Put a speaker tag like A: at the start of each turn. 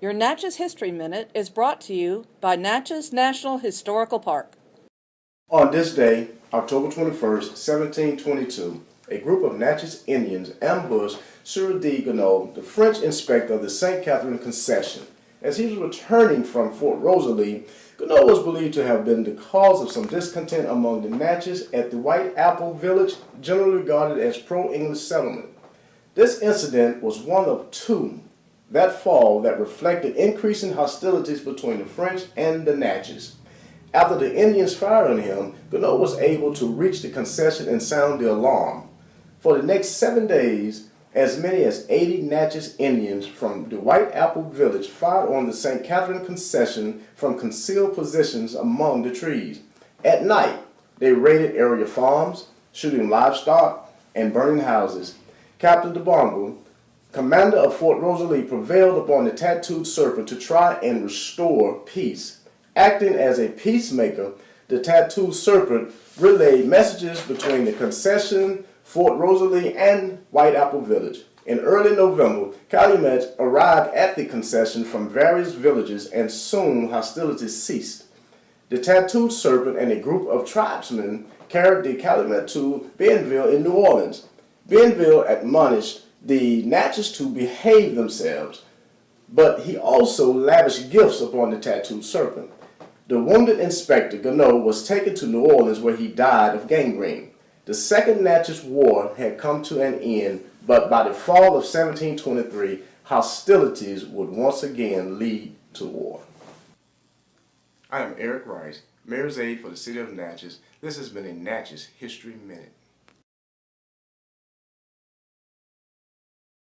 A: Your Natchez History Minute is brought to you by Natchez National Historical Park.
B: On this day, October 21st, 1722, a group of Natchez Indians ambushed Sieur D. Gonneau, the French inspector of the St. Catherine Concession. As he was returning from Fort Rosalie, Gonneau was believed to have been the cause of some discontent among the Natchez at the White Apple village, generally regarded as pro-English settlement. This incident was one of two that fall that reflected increasing hostilities between the French and the Natchez. After the Indians fired on him, Gonneau was able to reach the concession and sound the alarm. For the next seven days, as many as 80 Natchez Indians from the White Apple village fired on the St. Catherine concession from concealed positions among the trees. At night, they raided area farms, shooting livestock and burning houses. Captain DeBongle, commander of Fort Rosalie, prevailed upon the tattooed serpent to try and restore peace. Acting as a peacemaker, the tattooed serpent relayed messages between the concession, Fort Rosalie, and White Apple Village. In early November, Calumet arrived at the concession from various villages and soon hostilities ceased. The tattooed serpent and a group of tribesmen carried the Calumet to Bienville in New Orleans. Bienville admonished the Natchez to behave themselves, but he also lavished gifts upon the tattooed serpent. The wounded inspector, Gonneau, was taken to New Orleans where he died of gangrene. The Second Natchez War had come to an end, but by the fall of 1723, hostilities would once again lead to war. I am Eric Rice, Mayor's Aide for the City of Natchez. This has been a Natchez History Minute.